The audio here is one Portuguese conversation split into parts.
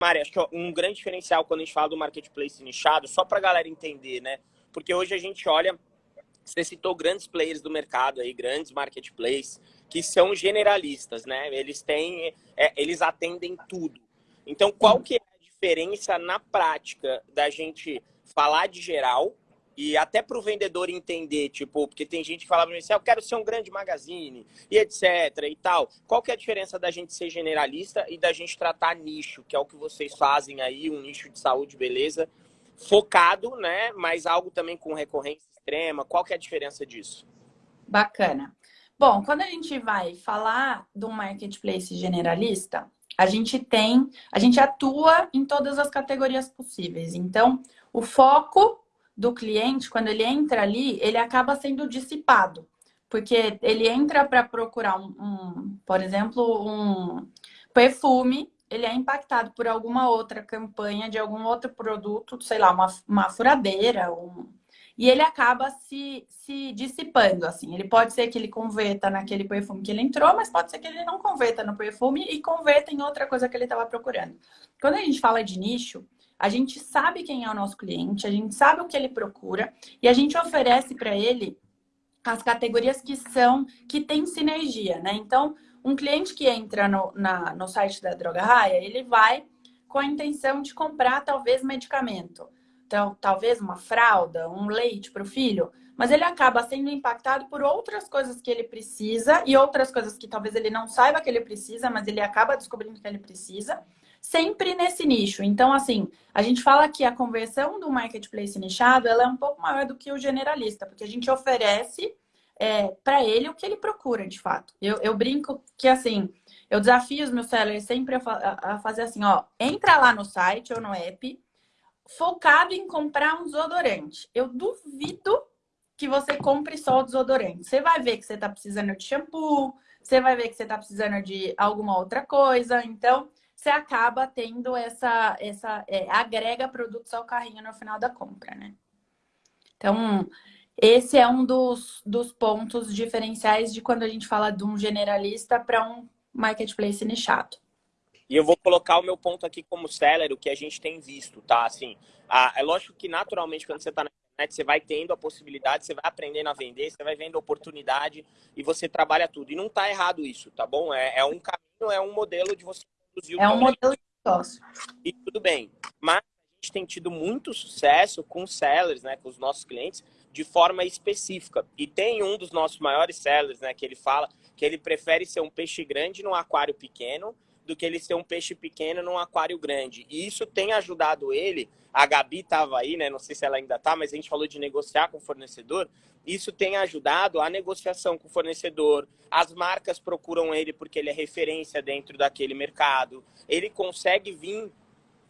Mari, acho que um grande diferencial quando a gente fala do marketplace nichado, só para a galera entender, né? Porque hoje a gente olha, você citou grandes players do mercado aí, grandes marketplaces, que são generalistas, né? Eles têm, é, eles atendem tudo. Então, qual que é a diferença na prática da gente falar de geral e até para o vendedor entender, tipo, porque tem gente que fala para mim assim, ah, eu quero ser um grande magazine e etc e tal. Qual que é a diferença da gente ser generalista e da gente tratar nicho, que é o que vocês fazem aí, um nicho de saúde, beleza, focado, né, mas algo também com recorrência extrema. Qual que é a diferença disso? Bacana. Bom, quando a gente vai falar um marketplace generalista, a gente tem, a gente atua em todas as categorias possíveis. Então, o foco do cliente, quando ele entra ali, ele acaba sendo dissipado. Porque ele entra para procurar um, um, por exemplo, um perfume, ele é impactado por alguma outra campanha de algum outro produto, sei lá, uma, uma furadeira, um, e ele acaba se, se dissipando, assim. Ele pode ser que ele converta naquele perfume que ele entrou, mas pode ser que ele não converta no perfume e converta em outra coisa que ele estava procurando. Quando a gente fala de nicho, a gente sabe quem é o nosso cliente, a gente sabe o que ele procura e a gente oferece para ele as categorias que são, que tem sinergia, né? Então, um cliente que entra no, na, no site da Droga Raia, ele vai com a intenção de comprar talvez medicamento. Então, talvez uma fralda, um leite para o filho, mas ele acaba sendo impactado por outras coisas que ele precisa e outras coisas que talvez ele não saiba que ele precisa, mas ele acaba descobrindo que ele precisa sempre nesse nicho. Então, assim, a gente fala que a conversão do marketplace nichado ela é um pouco maior do que o generalista, porque a gente oferece é, para ele o que ele procura, de fato. Eu, eu, brinco que, assim, eu desafio os meus sellers sempre a, a, a fazer assim, ó, entra lá no site ou no app, focado em comprar um desodorante. Eu duvido que você compre só o desodorante. Você vai ver que você está precisando de shampoo, você vai ver que você está precisando de alguma outra coisa. Então, você acaba tendo essa, essa é, agrega produtos ao carrinho no final da compra, né? Então, esse é um dos, dos pontos diferenciais de quando a gente fala de um generalista para um marketplace nichado. E eu vou colocar o meu ponto aqui como seller, o que a gente tem visto, tá? Assim, a, é lógico que naturalmente quando você está na internet, você vai tendo a possibilidade, você vai aprendendo a vender, você vai vendo oportunidade e você trabalha tudo. E não está errado isso, tá bom? É, é um caminho, é um modelo de você é um modelo de negócio. E tudo bem. Mas a gente tem tido muito sucesso com sellers, né, com os nossos clientes, de forma específica. E tem um dos nossos maiores sellers, né, que ele fala que ele prefere ser um peixe grande num aquário pequeno do que ele ser um peixe pequeno num aquário grande. E isso tem ajudado ele. A Gabi estava aí, né? Não sei se ela ainda está, mas a gente falou de negociar com o fornecedor. Isso tem ajudado a negociação com o fornecedor. As marcas procuram ele porque ele é referência dentro daquele mercado. Ele consegue vir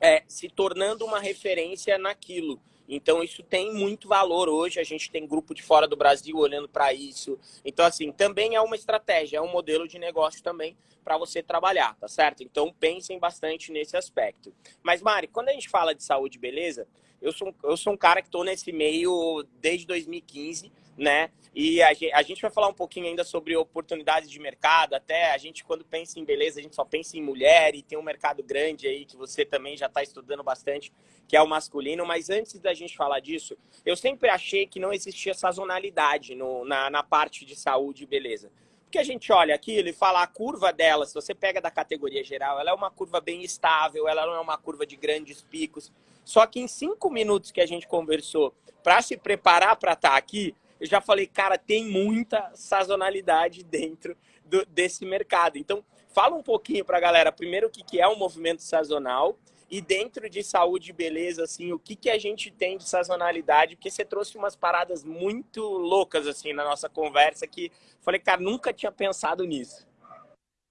é, se tornando uma referência naquilo. Então, isso tem muito valor hoje. A gente tem grupo de fora do Brasil olhando para isso. Então, assim, também é uma estratégia, é um modelo de negócio também para você trabalhar, tá certo? Então, pensem bastante nesse aspecto. Mas, Mari, quando a gente fala de saúde e beleza, eu sou, eu sou um cara que estou nesse meio desde 2015 né? E a gente, a gente vai falar um pouquinho ainda sobre oportunidades de mercado. Até a gente, quando pensa em beleza, a gente só pensa em mulher e tem um mercado grande aí que você também já está estudando bastante, que é o masculino. Mas antes da gente falar disso, eu sempre achei que não existia sazonalidade no, na, na parte de saúde e beleza. Porque a gente olha aquilo e fala a curva dela, se você pega da categoria geral, ela é uma curva bem estável, ela não é uma curva de grandes picos. Só que em cinco minutos que a gente conversou para se preparar para estar tá aqui, eu já falei, cara, tem muita sazonalidade dentro do, desse mercado. Então, fala um pouquinho para a galera, primeiro, o que, que é um movimento sazonal e dentro de saúde e beleza, assim, o que, que a gente tem de sazonalidade, porque você trouxe umas paradas muito loucas, assim, na nossa conversa, que falei, cara, nunca tinha pensado nisso.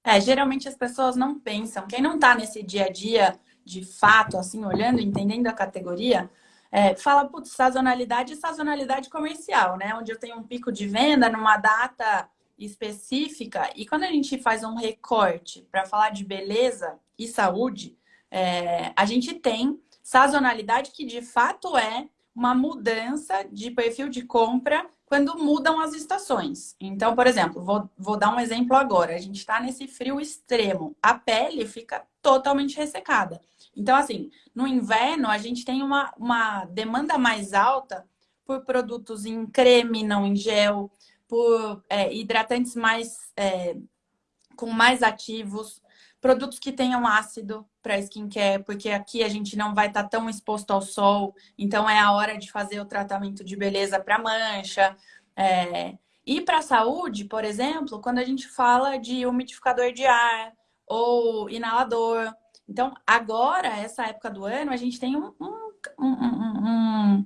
É, geralmente as pessoas não pensam. Quem não está nesse dia a dia, de fato, assim, olhando, entendendo a categoria, é, fala, putz, sazonalidade e sazonalidade comercial, né? Onde eu tenho um pico de venda numa data específica. E quando a gente faz um recorte para falar de beleza e saúde, é, a gente tem sazonalidade que de fato é uma mudança de perfil de compra quando mudam as estações. Então, por exemplo, vou, vou dar um exemplo agora. A gente está nesse frio extremo. A pele fica totalmente ressecada. Então, assim, no inverno a gente tem uma, uma demanda mais alta por produtos em creme, não em gel, por é, hidratantes mais é, com mais ativos, produtos que tenham ácido para skincare, porque aqui a gente não vai estar tá tão exposto ao sol, então é a hora de fazer o tratamento de beleza para mancha. É... E para a saúde, por exemplo, quando a gente fala de umidificador de ar ou inalador. Então, agora, essa época do ano, a gente tem um, um, um, um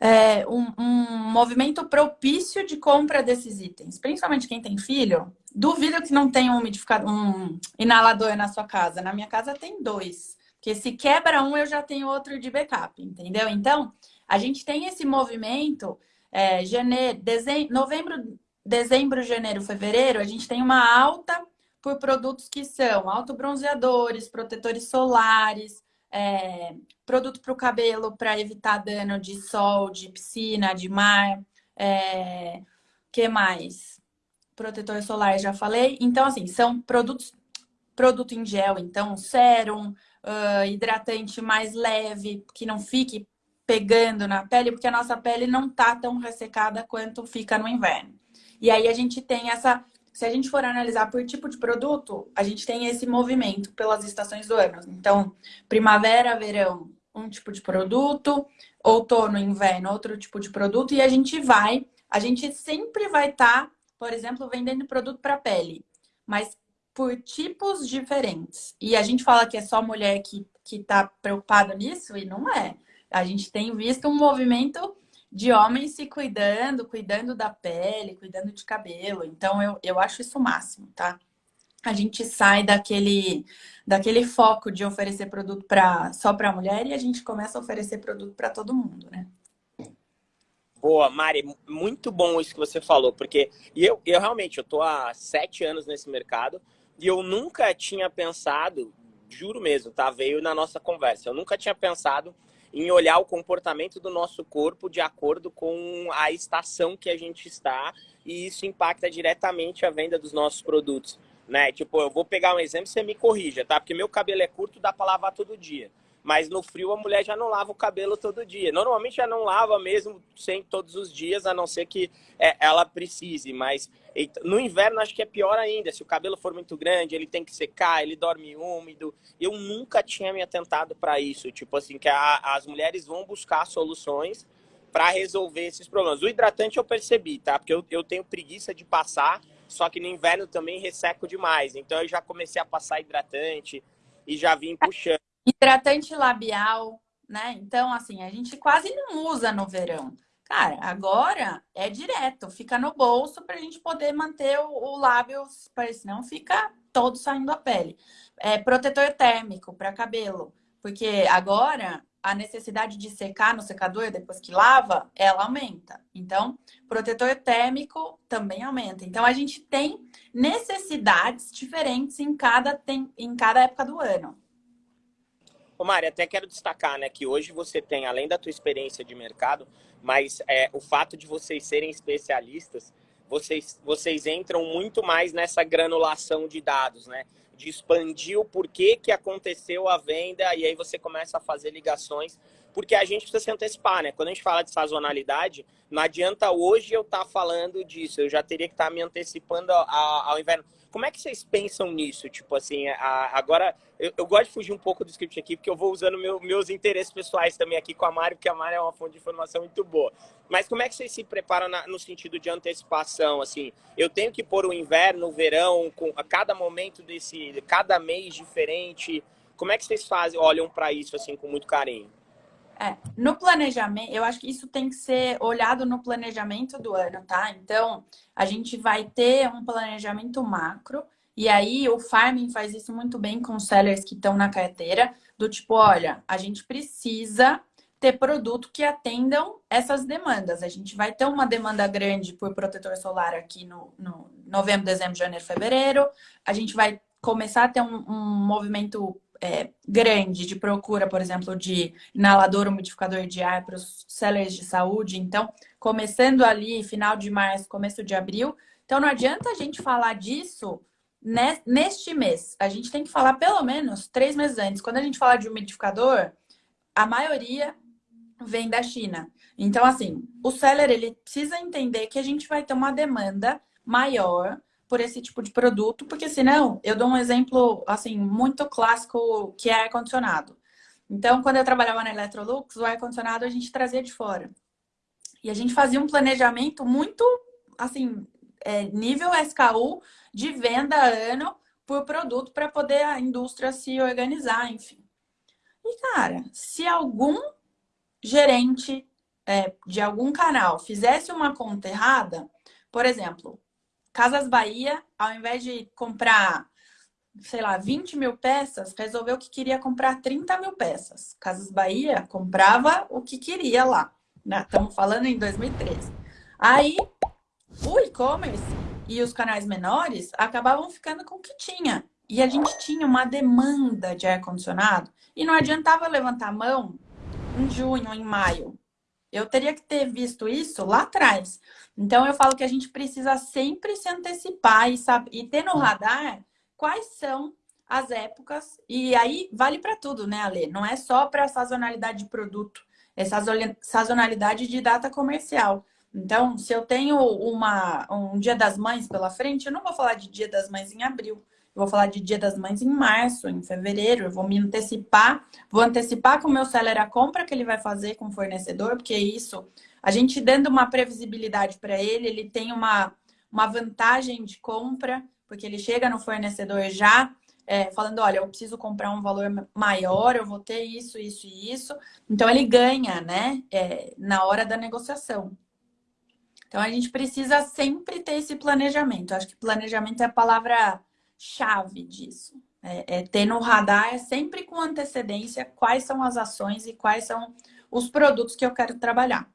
é, um, um, movimento propício de compra desses itens. Principalmente quem tem filho, duvido que não tenha um um inalador na sua casa. Na minha casa tem dois. Porque se quebra um, eu já tenho outro de backup, entendeu? Então, a gente tem esse movimento, é, janeiro, dezembro, novembro, dezembro, janeiro, fevereiro, a gente tem uma alta por produtos que são autobronzeadores, protetores solares, é, produto para o cabelo para evitar dano de sol, de piscina, de mar. É, que mais? Protetor solar, já falei. Então, assim, são produtos, produto em gel, então, sérum, uh, hidratante mais leve, que não fique pegando na pele, porque a nossa pele não tá tão ressecada quanto fica no inverno. E aí a gente tem essa se a gente for analisar por tipo de produto, a gente tem esse movimento pelas estações do ano. Então, primavera, verão, um tipo de produto, outono, inverno, outro tipo de produto, e a gente vai, a gente sempre vai estar, tá, por exemplo, vendendo produto para pele, mas por tipos diferentes. E a gente fala que é só mulher que está preocupada nisso, e não é. A gente tem visto um movimento de homens se cuidando, cuidando da pele, cuidando de cabelo. Então, eu, eu acho isso o máximo, tá? A gente sai daquele, daquele foco de oferecer produto pra, só para mulher e a gente começa a oferecer produto para todo mundo, né? Boa, Mari, muito bom isso que você falou, porque eu, eu realmente eu tô há sete anos nesse mercado e eu nunca tinha pensado, juro mesmo, tá? Veio na nossa conversa, eu nunca tinha pensado em olhar o comportamento do nosso corpo de acordo com a estação que a gente está e isso impacta diretamente a venda dos nossos produtos, né? Tipo, eu vou pegar um exemplo, você me corrija, tá? Porque meu cabelo é curto, dá para lavar todo dia. Mas no frio a mulher já não lava o cabelo todo dia. Normalmente já não lava mesmo sem todos os dias, a não ser que é, ela precise. Mas no inverno acho que é pior ainda. Se o cabelo for muito grande, ele tem que secar, ele dorme úmido. Eu nunca tinha me atentado para isso. Tipo assim, que a, as mulheres vão buscar soluções para resolver esses problemas. O hidratante eu percebi, tá? Porque eu, eu tenho preguiça de passar, só que no inverno também resseco demais. Então eu já comecei a passar hidratante e já vim puxando. Hidratante labial, né? Então, assim, a gente quase não usa no verão. Cara, agora é direto, fica no bolso para a gente poder manter o, o lábio, para senão fica todo saindo a pele. É protetor térmico para cabelo, porque agora a necessidade de secar no secador depois que lava, ela aumenta. Então, protetor térmico também aumenta. Então, a gente tem necessidades diferentes em cada, tem, em cada época do ano. Ô Mari, até quero destacar, né, que hoje você tem, além da tua experiência de mercado, mas é, o fato de vocês serem especialistas, vocês, vocês entram muito mais nessa granulação de dados, né? De expandir o porquê que aconteceu a venda e aí você começa a fazer ligações, porque a gente precisa se antecipar, né? Quando a gente fala de sazonalidade, não adianta hoje eu estar tá falando disso, eu já teria que estar tá me antecipando ao, ao inverno. Como é que vocês pensam nisso? Tipo assim, a, agora eu, eu, gosto de fugir um pouco do script aqui, porque eu vou usando meu, meus interesses pessoais também aqui com a Mari, porque a Mari é uma fonte de informação muito boa. Mas como é que vocês se preparam na, no sentido de antecipação? Assim, eu tenho que pôr o inverno, o verão, com a cada momento desse, cada mês diferente. Como é que vocês fazem, olham para isso assim com muito carinho? É, no planejamento, eu acho que isso tem que ser olhado no planejamento do ano, tá? Então, a gente vai ter um planejamento macro, e aí o farming faz isso muito bem com os sellers que estão na carteira, do tipo, olha, a gente precisa ter produto que atendam essas demandas. A gente vai ter uma demanda grande por protetor solar aqui no, no novembro, dezembro, janeiro, fevereiro. A gente vai começar a ter um, um movimento é, grande de procura, por exemplo, de inalador umidificador de ar para os sellers de saúde. Então, começando ali, final de março, começo de abril. Então, não adianta a gente falar disso neste mês, a gente tem que falar pelo menos três meses antes. Quando a gente fala de umidificador, a maioria vem da China. Então, assim, o seller ele precisa entender que a gente vai ter uma demanda maior por esse tipo de produto, porque senão, eu dou um exemplo, assim, muito clássico, que é ar-condicionado. Então, quando eu trabalhava na Electrolux, o ar-condicionado a gente trazia de fora. E a gente fazia um planejamento muito, assim, é, nível SKU de venda ano por produto para poder a indústria se organizar, enfim. E, cara, se algum gerente é, de algum canal fizesse uma conta errada, por exemplo, Casas Bahia, ao invés de comprar, sei lá, 20 mil peças, resolveu que queria comprar 30 mil peças. Casas Bahia comprava o que queria lá. Né? Estamos falando em 2013. Aí, o e-commerce e os canais menores acabavam ficando com o que tinha. E a gente tinha uma demanda de ar-condicionado e não adiantava levantar a mão em junho, em maio. Eu teria que ter visto isso lá atrás. Então, eu falo que a gente precisa sempre se antecipar e, saber, e ter no radar quais são as épocas. E aí, vale para tudo, né, Ale? Não é só para sazonalidade de produto, é sazonalidade de data comercial. Então, se eu tenho uma, um Dia das Mães pela frente, eu não vou falar de Dia das Mães em abril. Eu vou falar de Dia das Mães em março, em fevereiro. Eu vou me antecipar, vou antecipar com o meu seller a compra que ele vai fazer com o fornecedor, porque isso, a gente dando uma previsibilidade para ele, ele tem uma, uma vantagem de compra, porque ele chega no fornecedor já é, falando, olha, eu preciso comprar um valor maior, eu vou ter isso, isso e isso. Então, ele ganha, né, é, na hora da negociação. Então, a gente precisa sempre ter esse planejamento. acho que planejamento é a palavra-chave disso. É, é ter no radar, é sempre com antecedência, quais são as ações e quais são os produtos que eu quero trabalhar.